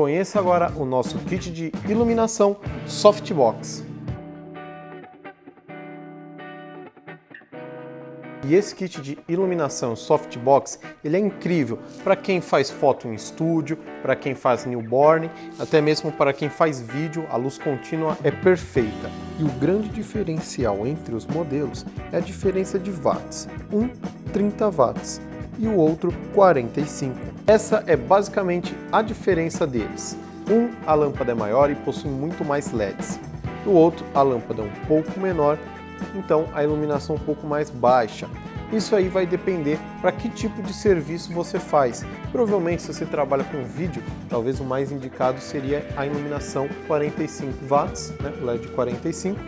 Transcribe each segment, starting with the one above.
Conheça agora o nosso kit de iluminação Softbox. E esse kit de iluminação softbox, ele é incrível para quem faz foto em estúdio, para quem faz newborn, até mesmo para quem faz vídeo, a luz contínua é perfeita. E o grande diferencial entre os modelos é a diferença de watts, um 30 watts e o outro 45. Essa é basicamente a diferença deles. Um, a lâmpada é maior e possui muito mais LEDs. O outro, a lâmpada é um pouco menor então a iluminação um pouco mais baixa. Isso aí vai depender para que tipo de serviço você faz. Provavelmente se você trabalha com vídeo, talvez o mais indicado seria a iluminação 45 watts, né, LED 45.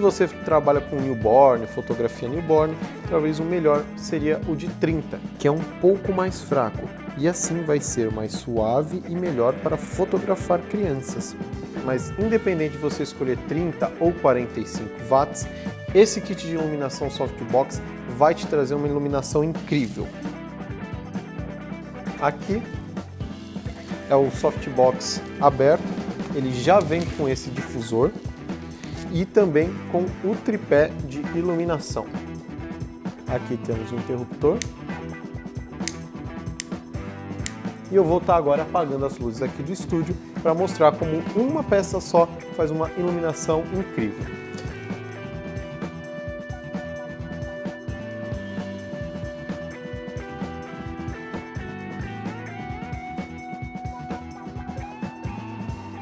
Se você trabalha com newborn, fotografia newborn, talvez o melhor seria o de 30, que é um pouco mais fraco. E assim vai ser mais suave e melhor para fotografar crianças. Mas independente de você escolher 30 ou 45 watts, esse kit de iluminação softbox vai te trazer uma iluminação incrível. Aqui é o softbox aberto, ele já vem com esse difusor e também com o tripé de iluminação. Aqui temos o interruptor e eu vou estar agora apagando as luzes aqui do estúdio para mostrar como uma peça só faz uma iluminação incrível.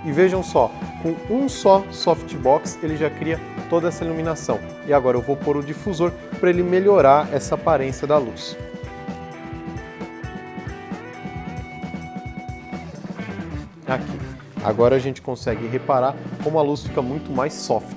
E vejam só, com um só softbox ele já cria toda essa iluminação. E agora eu vou pôr o difusor para ele melhorar essa aparência da luz. Aqui. Agora a gente consegue reparar como a luz fica muito mais soft.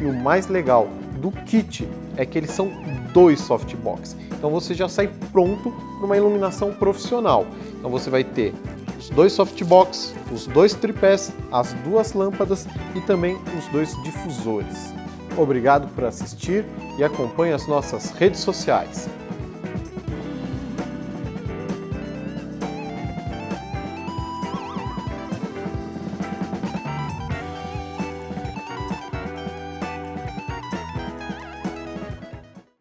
E o mais legal do kit é que eles são dois softbox. Então você já sai pronto para uma iluminação profissional. Então você vai ter os dois softbox, os dois tripés, as duas lâmpadas e também os dois difusores. Obrigado por assistir e acompanhe as nossas redes sociais.